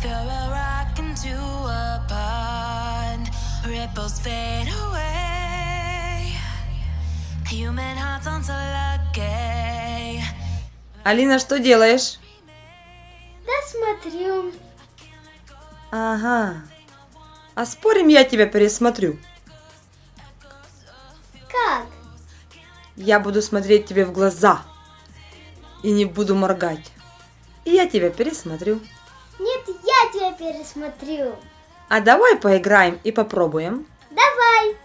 Throw a rock into a pond, ripples fade away. Human hearts aren't so lucky. Алина, что делаешь? Да смотрю. Ага. А спорим, я тебя пересмотрю. Как? Я буду смотреть тебе в глаза. И не буду моргать. И я тебя пересмотрю. Нет, я тебя пересмотрю. А давай поиграем и попробуем. Давай.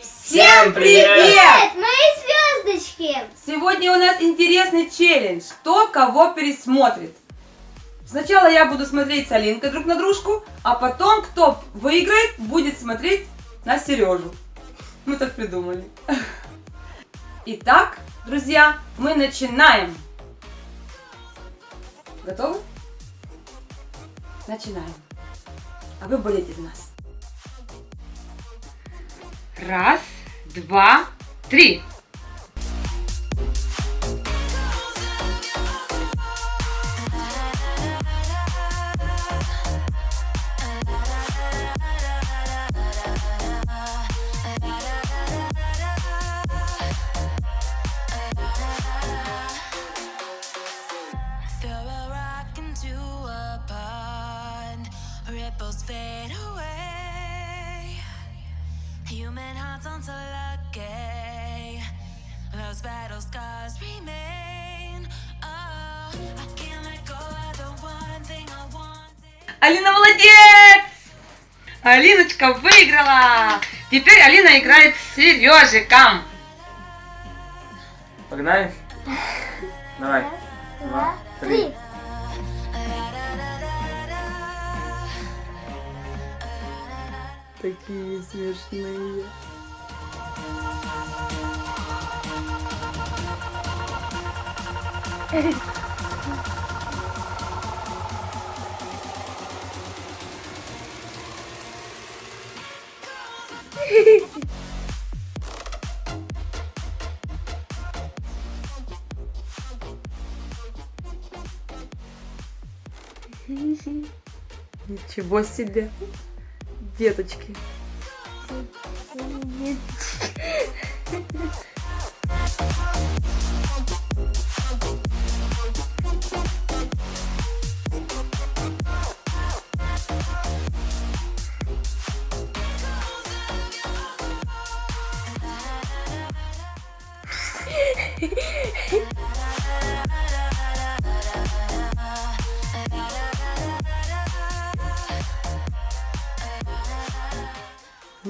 Всем Привет, мои звездочки. Сегодня у нас интересный челлендж. Кто кого пересмотрит. Сначала я буду смотреть с Алинкой друг на дружку, а потом, кто выиграет, будет смотреть на Сережу. Мы так придумали. Итак, друзья, мы начинаем. Готовы? Начинаем. А вы болеете за нас. Раз, два, три. Ripples fade away. Human hearts aren't so lucky. Those battle scars remain. Oh, I can't let go of the one thing I wanted. Алина молодец! Алиночка выиграла! Теперь Алина играет с Сережиком. Погнали? Давай. Раз, два, три. Такие смешные. Ничего себе, деточки.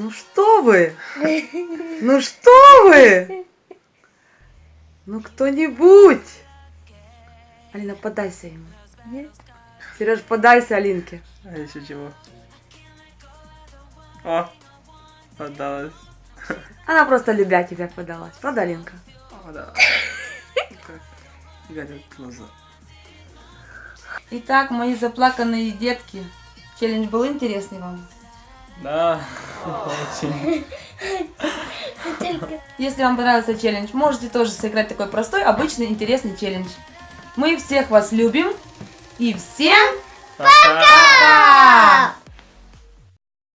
Ну что вы? Ну что вы? Ну кто-нибудь? Алина, подайся ему. Сереж, подайся Алинке. А еще чего? О, отдалась. Она просто любя тебя подалась. Правда, Алинка? О, да. Горят глаза. Итак, мои заплаканные детки. Челлендж был интересный вам? Да. Если вам понравился челлендж, можете тоже сыграть такой простой, обычный, интересный челлендж. Мы всех вас любим и всем Пока! пока!